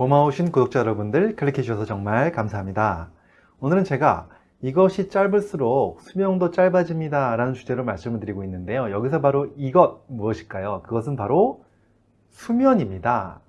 고마우신 구독자 여러분들 클릭해 주셔서 정말 감사합니다. 오늘은 제가 이것이 짧을수록 수명도 짧아집니다 라는 주제로 말씀을 드리고 있는데요. 여기서 바로 이것 무엇일까요? 그것은 바로 수면입니다.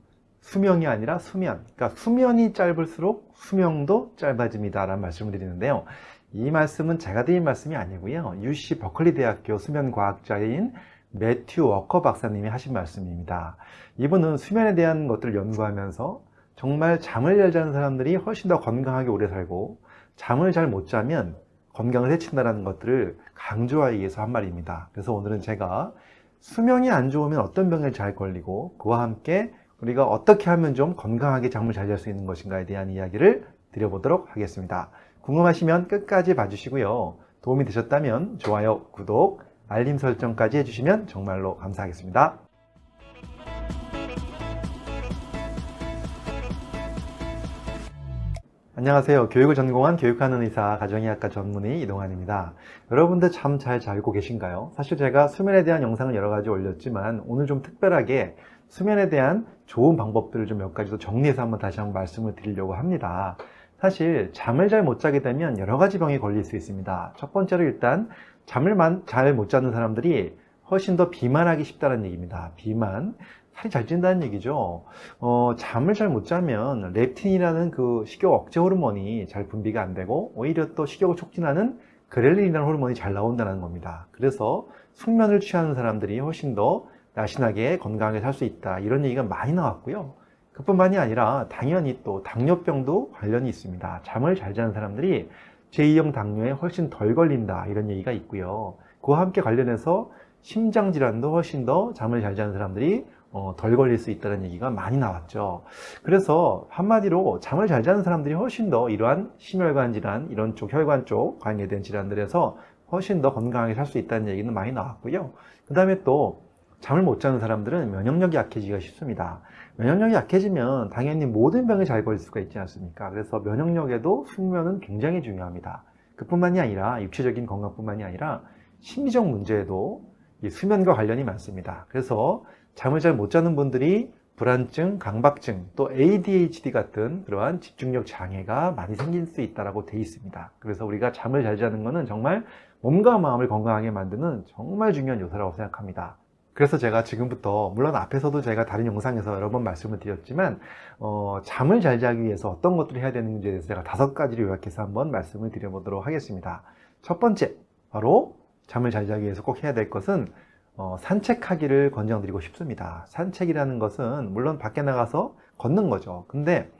수명이 아니라 수면. 그러니까 수면이 짧을수록 수명도 짧아집니다 라는 말씀을 드리는데요. 이 말씀은 제가 드린 말씀이 아니고요. UC 버클리 대학교 수면과학자인 매튜 워커 박사님이 하신 말씀입니다. 이분은 수면에 대한 것들을 연구하면서 정말 잠을 잘 자는 사람들이 훨씬 더 건강하게 오래 살고 잠을 잘 못 자면 건강을 해친다는 것들을 강조하기 위해서 한 말입니다. 그래서 오늘은 제가 수명이 안 좋으면 어떤 병에 잘 걸리고 그와 함께 우리가 어떻게 하면 좀 건강하게 잠을 잘 잘 수 있는 것인가에 대한 이야기를 드려보도록 하겠습니다. 궁금하시면 끝까지 봐주시고요. 도움이 되셨다면 좋아요, 구독, 알림 설정까지 해주시면 정말로 감사하겠습니다. 안녕하세요. 교육을 전공한 교육하는 의사 가정의학과 전문의 이동환입니다. 여러분들 잠잘 자고 계신가요? 사실 제가 수면에 대한 영상을 여러 가지 올렸지만 오늘 좀 특별하게 수면에 대한 좋은 방법들을 좀 몇 가지 더 정리해서 한번 다시 한번 말씀을 드리려고 합니다. 사실 잠을 잘 못 자게 되면 여러 가지 병에 걸릴 수 있습니다. 첫 번째로 일단 잠을 잘 못 자는 사람들이 훨씬 더 비만하기 쉽다는 얘기입니다. 비만. 살이 잘 찐다는 얘기죠. 어, 잠을 잘 못 자면 렙틴이라는 그 식욕 억제 호르몬이 잘 분비가 안 되고 오히려 또 식욕을 촉진하는 그렐린이라는 호르몬이 잘 나온다는 겁니다. 그래서 숙면을 취하는 사람들이 훨씬 더 날씬하게 건강하게 살 수 있다. 이런 얘기가 많이 나왔고요. 그뿐만이 아니라 당연히 또 당뇨병도 관련이 있습니다. 잠을 잘 자는 사람들이 제2형 당뇨에 훨씬 덜 걸린다. 이런 얘기가 있고요. 그와 함께 관련해서 심장질환도 훨씬 더 잠을 잘 자는 사람들이 어, 덜 걸릴 수 있다는 얘기가 많이 나왔죠. 그래서 한마디로 잠을 잘 자는 사람들이 훨씬 더 이러한 심혈관 질환, 이런 쪽 혈관 쪽 관계된 질환들에서 훨씬 더 건강하게 살 수 있다는 얘기는 많이 나왔고요. 그 다음에 또 잠을 못 자는 사람들은 면역력이 약해지기가 쉽습니다. 면역력이 약해지면 당연히 모든 병에 잘 걸릴 수가 있지 않습니까? 그래서 면역력에도 숙면은 굉장히 중요합니다. 그뿐만이 아니라 육체적인 건강뿐만이 아니라 심리적 문제에도 수면과 관련이 많습니다. 그래서 잠을 잘 못 자는 분들이 불안증, 강박증, 또 ADHD 같은 그러한 집중력 장애가 많이 생길 수 있다고 되어 있습니다. 그래서 우리가 잠을 잘 자는 것은 정말 몸과 마음을 건강하게 만드는 정말 중요한 요소라고 생각합니다. 그래서 제가 지금부터 물론 앞에서도 제가 다른 영상에서 여러 번 말씀을 드렸지만 어, 잠을 잘 자기 위해서 어떤 것들을 해야 되는지에 대해서 제가 다섯 가지를 요약해서 한번 말씀을 드려보도록 하겠습니다. 첫 번째, 바로 잠을 잘 자기 위해서 꼭 해야 될 것은 어, 산책하기를 권장드리고 싶습니다. 산책이라는 것은 물론 밖에 나가서 걷는 거죠. 근데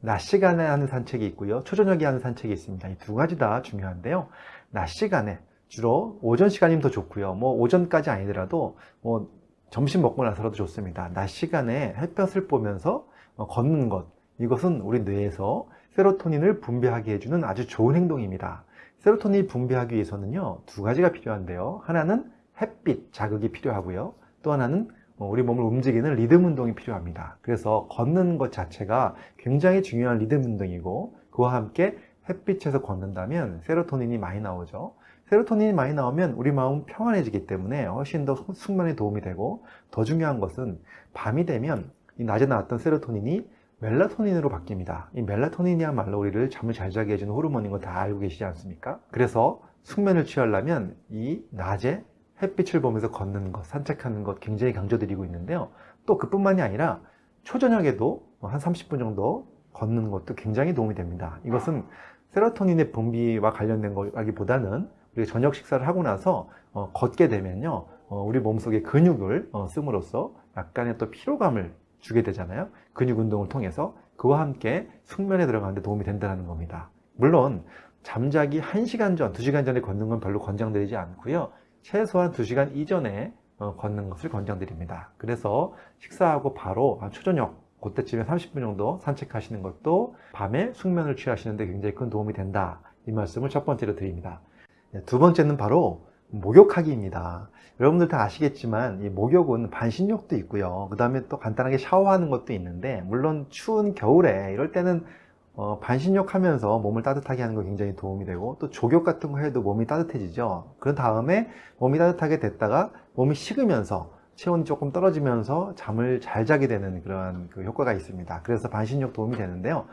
낮 시간에 하는 산책이 있고요. 초저녁에 하는 산책이 있습니다. 이 두 가지 다 중요한데요. 낮 시간에 주로 오전 시간이면 더 좋고요. 뭐 오전까지 아니더라도 뭐 점심 먹고 나서라도 좋습니다. 낮 시간에 햇볕을 보면서 어, 걷는 것 이것은 우리 뇌에서 세로토닌을 분비하게 해주는 아주 좋은 행동입니다. 세로토닌이 분비하기 위해서는요 두 가지가 필요한데요. 하나는 햇빛 자극이 필요하고요. 또 하나는 어, 우리 몸을 움직이는 리듬 운동이 필요합니다. 그래서 걷는 것 자체가 굉장히 중요한 리듬 운동이고 그와 함께 햇빛에서 걷는다면 세로토닌이 많이 나오죠. 세로토닌이 많이 나오면 우리 마음은 평안해지기 때문에 훨씬 더 숙면에 도움이 되고 더 중요한 것은 밤이 되면 이 낮에 나왔던 세로토닌이 멜라토닌으로 바뀝니다. 이 멜라토닌이야말로 우리를 잠을 잘 자게 해주는 호르몬인 거 다 알고 계시지 않습니까? 그래서 숙면을 취하려면 이 낮에 햇빛을 보면서 걷는 것, 산책하는 것 굉장히 강조드리고 있는데요. 또 그뿐만이 아니라 초저녁에도 한 30분 정도 걷는 것도 굉장히 도움이 됩니다. 이것은 세로토닌의 분비와 관련된 거라기보다는 우리가 저녁 식사를 하고 나서 어, 걷게 되면요. 어, 우리 몸속에 근육을 어, 씀으로써 약간의 또 피로감을 주게 되잖아요. 근육 운동을 통해서 그와 함께 숙면에 들어가는데 도움이 된다는 겁니다. 물론 잠자기 1시간 전, 2시간 전에 걷는 건 별로 권장드리지 않고요. 최소한 2시간 이전에 어, 걷는 것을 권장드립니다. 그래서 식사하고 바로 초저녁 그때쯤에 30분 정도 산책하시는 것도 밤에 숙면을 취하시는데 굉장히 큰 도움이 된다. 이 말씀을 첫 번째로 드립니다. 네, 두 번째는 바로 목욕하기입니다. 여러분들 다 아시겠지만 이 목욕은 반신욕도 있고요. 그 다음에 또 간단하게 샤워하는 것도 있는데 물론 추운 겨울에 이럴 때는 어, 반신욕 하면서 몸을 따뜻하게 하는 거 굉장히 도움이 되고 또 족욕 같은 거 해도 몸이 따뜻해지죠 그런 다음에 몸이 따뜻하게 됐다가 몸이 식으면서 체온이 조금 떨어지면서 잠을 잘 자게 되는 그런 그 효과가 있습니다. 그래서 반신욕 도움이 되는데요.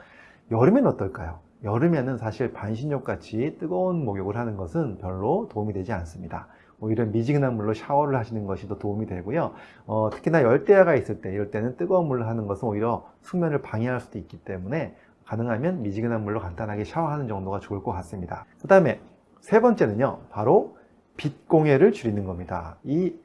여름엔 어떨까요? 여름에는 사실 반신욕 같이 뜨거운 목욕을 하는 것은 별로 도움이 되지 않습니다. 오히려 미지근한 물로 샤워를 하시는 것이 더 도움이 되고요. 어, 특히나 열대야가 있을 때 이럴 때는 뜨거운 물로 하는 것은 오히려 숙면을 방해할 수도 있기 때문에 가능하면 미지근한 물로 간단하게 샤워하는 정도가 좋을 것 같습니다. 그 다음에 세 번째는요. 바로 빛 공해를 줄이는 겁니다. 이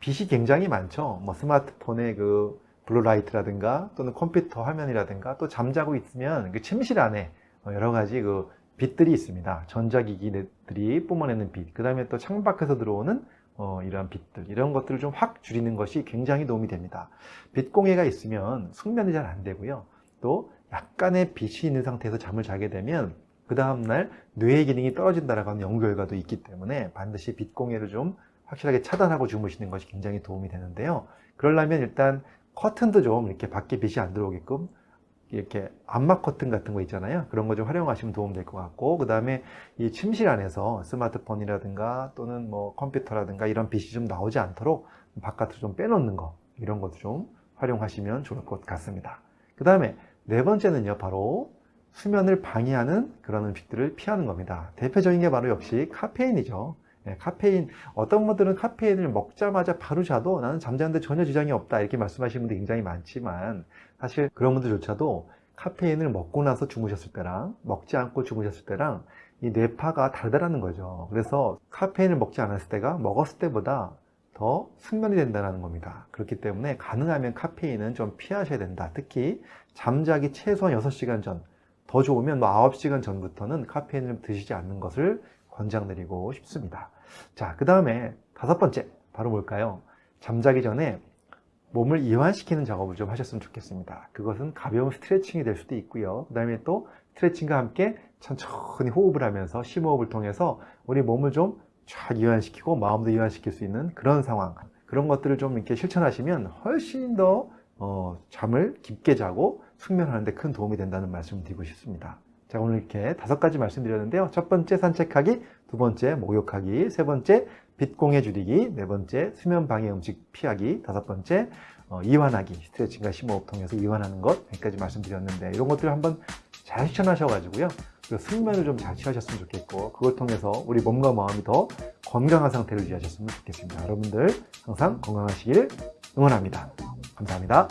빛이 굉장히 많죠. 뭐 스마트폰의 그 blue light라든가 또는 컴퓨터 화면이라든가 또 잠자고 있으면 그 침실 안에 여러 가지 그 빛들이 있습니다. 전자기기들이 뿜어내는 빛, 그 다음에 또 창밖에서 들어오는 어, 이러한 빛들, 이런 것들을 좀 확 줄이는 것이 굉장히 도움이 됩니다. 빛 공해가 있으면 숙면이 잘 안 되고요. 또 약간의 빛이 있는 상태에서 잠을 자게 되면 그 다음날 뇌의 기능이 떨어진다라고 하는 연구 결과도 있기 때문에 반드시 빛 공해를 좀 확실하게 차단하고 주무시는 것이 굉장히 도움이 되는데요. 그러려면 일단 커튼도 좀 이렇게 밖에 빛이 안 들어오게끔 이렇게 암막 커튼 같은 거 있잖아요. 그런 거 좀 활용하시면 도움 될 것 같고, 그 다음에 이 침실 안에서 스마트폰이라든가 또는 뭐 컴퓨터라든가 이런 빛이 좀 나오지 않도록 바깥으로 좀 빼놓는 거, 이런 것도 좀 활용하시면 좋을 것 같습니다. 그 다음에 네 번째는요, 바로 수면을 방해하는 그런 음식들을 피하는 겁니다. 대표적인 게 바로 역시 카페인이죠. 네, 카페인, 어떤 분들은 카페인을 먹자마자 바로 자도 나는 잠자는데 전혀 지장이 없다 이렇게 말씀하시는 분들이 굉장히 많지만 사실 그런 분들조차도 카페인을 먹고 나서 주무셨을 때랑 먹지 않고 주무셨을 때랑 이 뇌파가 다르다는 거죠. 그래서 카페인을 먹지 않았을 때가 먹었을 때보다 더 숙면이 된다는 겁니다. 그렇기 때문에 가능하면 카페인은 좀 피하셔야 된다. 특히 잠자기 최소한 6시간 전, 더 좋으면 뭐 9시간 전부터는 카페인을 드시지 않는 것을 권장드리고 싶습니다. 자, 그 다음에 다섯 번째, 바로 뭘까요? 잠자기 전에 몸을 이완시키는 작업을 좀 하셨으면 좋겠습니다. 그것은 가벼운 스트레칭이 될 수도 있고요. 그 다음에 또 스트레칭과 함께 천천히 호흡을 하면서 심호흡을 통해서 우리 몸을 좀 쫙 이완시키고 마음도 이완시킬 수 있는 그런 상황 그런 것들을 좀 이렇게 실천하시면 훨씬 더 어, 잠을 깊게 자고 숙면하는 데 큰 도움이 된다는 말씀을 드리고 싶습니다. 자 오늘 이렇게 다섯 가지 말씀드렸는데요. 첫 번째 산책하기, 두 번째 목욕하기, 세 번째 빛공해 줄이기, 네 번째 수면 방해 음식 피하기, 다섯 번째 어, 이완하기, 스트레칭과 심호흡 통해서 이완하는 것 여기까지 말씀드렸는데 이런 것들을 한번 잘 실천하셔가지고요. 숙면을 좀 잘 취하셨으면 좋겠고 그걸 통해서 우리 몸과 마음이 더 건강한 상태를 유지하셨으면 좋겠습니다. 여러분들 항상 건강하시길 응원합니다. 감사합니다.